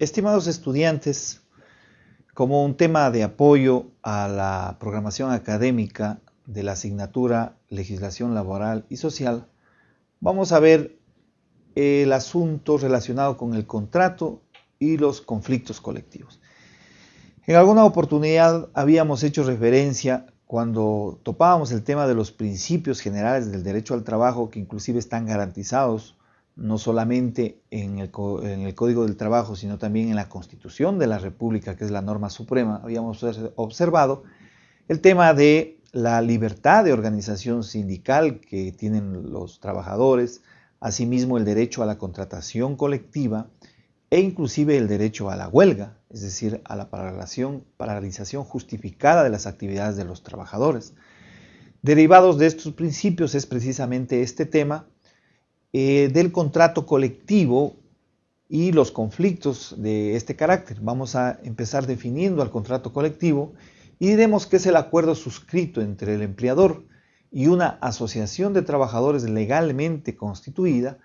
Estimados estudiantes, como un tema de apoyo a la programación académica de la asignatura Legislación Laboral y Social, vamos a ver el asunto relacionado con el contrato y los conflictos colectivos. En alguna oportunidad habíamos hecho referencia cuando topábamos el tema de los principios generales del derecho al trabajo que inclusive están garantizados no solamente en el, Código del Trabajo, sino también en la Constitución de la República, que es la norma suprema, habíamos observado el tema de la libertad de organización sindical que tienen los trabajadores, asimismo el derecho a la contratación colectiva e inclusive el derecho a la huelga, es decir, a la paralización justificada de las actividades de los trabajadores. Derivados de estos principios es precisamente este tema eh, del contrato colectivo y los conflictos de este carácter. Vamos a empezar definiendo al contrato colectivo y diremos que es el acuerdo suscrito entre el empleador y una asociación de trabajadores legalmente constituida,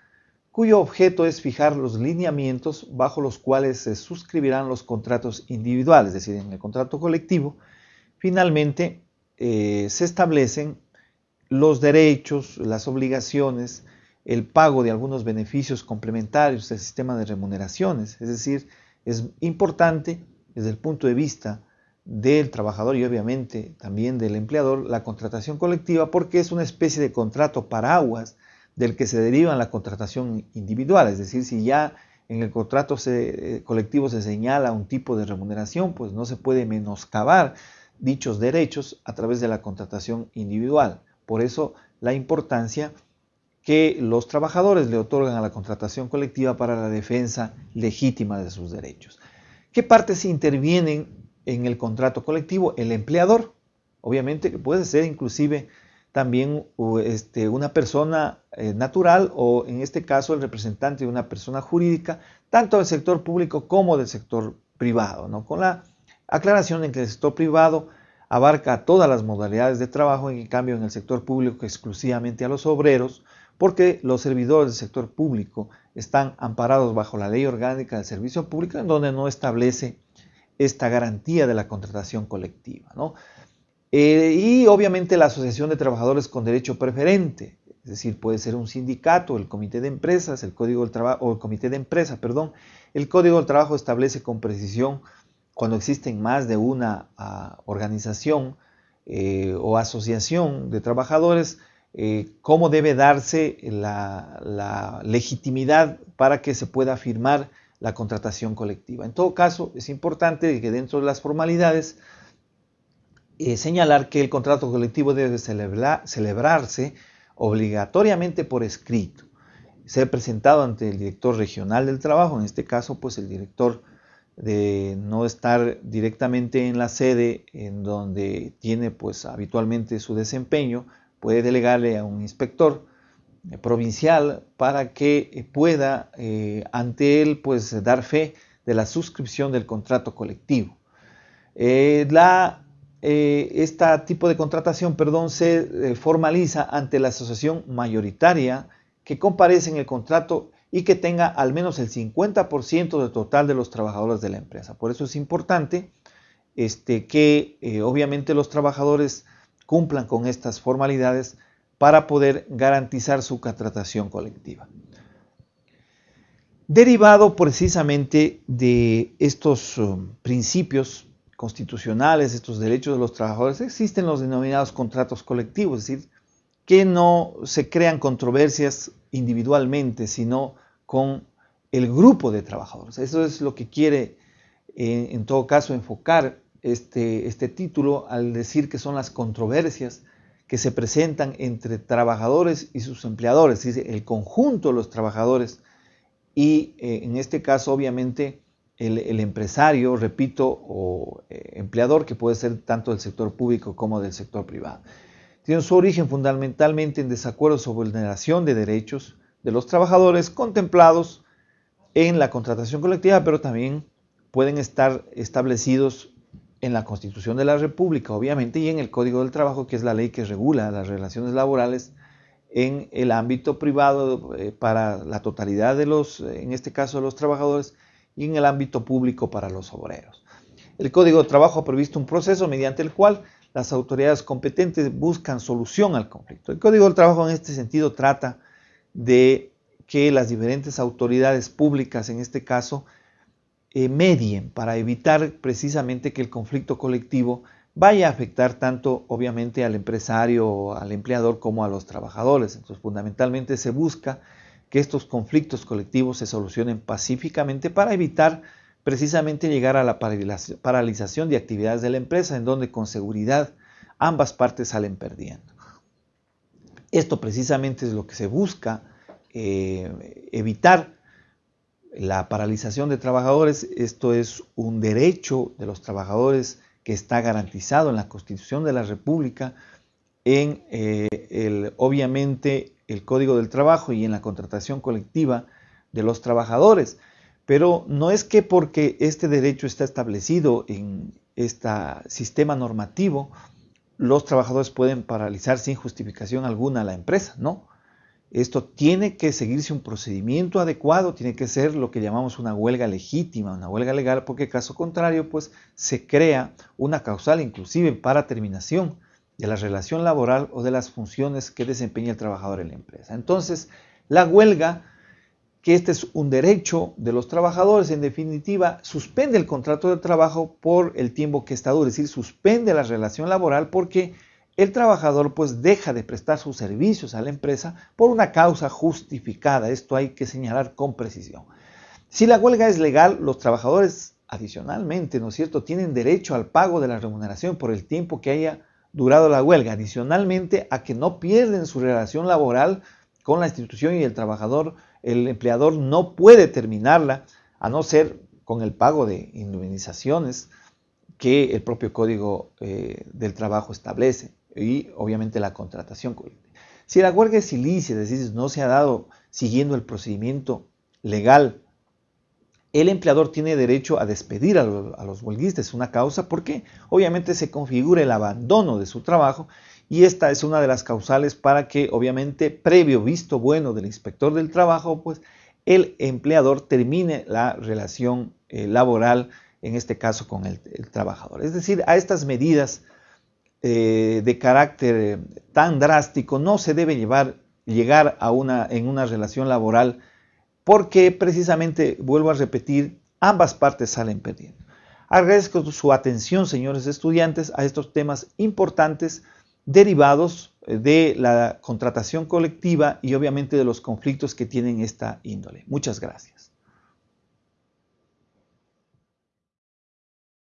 cuyo objeto es fijar los lineamientos bajo los cuales se suscribirán los contratos individuales, es decir, en el contrato colectivo, finalmente eh, se establecen los derechos, las obligaciones, el pago de algunos beneficios complementarios del sistema de remuneraciones. Es decir, es importante desde el punto de vista del trabajador y obviamente también del empleador la contratación colectiva porque es una especie de contrato paraguas del que se deriva la contratación individual. Es decir, si ya en el contrato eh, colectivo se señala un tipo de remuneración, pues no se puede menoscabar dichos derechos a través de la contratación individual. Por eso la importancia que los trabajadores le otorgan a la contratación colectiva para la defensa legítima de sus derechos. ¿Qué partes intervienen en el contrato colectivo? El empleador, obviamente que puede ser inclusive también este, una persona eh, natural o en este caso el representante de una persona jurídica, tanto del sector público como del sector privado, ¿no? con la aclaración en que el sector privado abarca todas las modalidades de trabajo, en cambio en el sector público exclusivamente a los obreros, porque los servidores del sector público están amparados bajo la ley orgánica del servicio público en donde no establece esta garantía de la contratación colectiva. Eh, y obviamente la Asociación de Trabajadores con Derecho Preferente, es decir, puede ser un sindicato, el comité de empresas, el código del trabajo, o el comité de empresa, perdón. El código del trabajo establece con precisión cuando existen más de una ah, organización eh, o asociación de trabajadores, eh, cómo debe darse la, legitimidad para que se pueda firmar la contratación colectiva. En todo caso, es importante que dentro de las formalidades eh, señalar que el contrato colectivo debe celebrarse obligatoriamente por escrito, ser presentado ante el director regional del trabajo, en este caso, pues el director de no estar directamente en la sede en donde tiene pues habitualmente su desempeño, puede delegarle a un inspector eh, provincial para que eh, pueda eh, ante él pues dar fe de la suscripción del contrato colectivo. la, este tipo de contratación perdón, se formaliza ante la asociación mayoritaria que comparece en el contrato y que tenga al menos el 50% del total de los trabajadores de la empresa. Por eso es importante este, que obviamente los trabajadores cumplan con estas formalidades para poder garantizar su contratación colectiva. Derivado precisamente de estos um, principios constitucionales, estos derechos de los trabajadores, existen los denominados contratos colectivos, es decir, que no se crean controversias individualmente, sino con el grupo de trabajadores. Eso es lo que quiere, eh, en todo caso, enfocar este, este título al decir que son las controversias que se presentan entre trabajadores y sus empleadores, dice el conjunto de los trabajadores y eh, en este caso obviamente el, empresario, repito, o eh, empleador que puede ser tanto del sector público como del sector privado. Tiene su origen fundamentalmente en desacuerdos sobre vulneración de derechos de los trabajadores contemplados en la contratación colectiva, pero también pueden estar establecidos en la Constitución de la República, obviamente, y en el Código del Trabajo, que es la ley que regula las relaciones laborales en el ámbito privado eh, para la totalidad de los, en este caso, de los trabajadores, y en el ámbito público para los obreros. El Código de Trabajo ha previsto un proceso mediante el cual las autoridades competentes buscan solución al conflicto. El Código del Trabajo en este sentido trata de que las diferentes autoridades públicas, en este caso, eh, medien para evitar precisamente que el conflicto colectivo vaya a afectar tanto obviamente al empresario, al empleador como a los trabajadores. Entonces fundamentalmente se busca que estos conflictos colectivos se solucionen pacíficamente para evitar precisamente llegar a la paralización de actividades de la empresa en donde con seguridad ambas partes salen perdiendo. Esto precisamente es lo que se busca eh, evitar la paralización de trabajadores. Esto es un derecho de los trabajadores que está garantizado en la Constitución de la República, en eh, el, obviamente el Código del Trabajo y en la contratación colectiva de los trabajadores. Pero no es que porque este derecho está establecido en este sistema normativo, los trabajadores pueden paralizar sin justificación alguna la empresa, no. Esto tiene que seguirse un procedimiento adecuado, tiene que ser lo que llamamos una huelga legítima, una huelga legal, porque caso contrario, pues se crea una causal inclusive para terminación de la relación laboral o de las funciones que desempeña el trabajador en la empresa. Entonces, la huelga, que este es un derecho de los trabajadores, en definitiva, suspende el contrato de trabajo por el tiempo que está duro, es decir, suspende la relación laboral porque el trabajador pues deja de prestar sus servicios a la empresa por una causa justificada. Esto hay que señalar con precisión. Si la huelga es legal, los trabajadores adicionalmente, ¿no es cierto?, tienen derecho al pago de la remuneración por el tiempo que haya durado la huelga, adicionalmente a que no pierden su relación laboral con la institución y el trabajador, el empleador no puede terminarla a no ser con el pago de indemnizaciones que el propio Código eh, del Trabajo establece y obviamente la contratación. Si la huelga es ilícita, es decir, no se ha dado siguiendo el procedimiento legal, el empleador tiene derecho a despedir a, los, huelguistas, una causa porque obviamente se configura el abandono de su trabajo y esta es una de las causales para que obviamente previo visto bueno del inspector del trabajo, pues el empleador termine la relación eh, laboral, en este caso con el trabajador. Es decir, a estas medidas eh, de carácter tan drástico no se debe llevar, llegar a una, en una relación laboral porque precisamente, vuelvo a repetir, ambas partes salen perdiendo. Agradezco su atención, señores estudiantes, a estos temas importantes derivados eh, de la contratación colectiva y obviamente de los conflictos que tienen esta índole. Muchas gracias.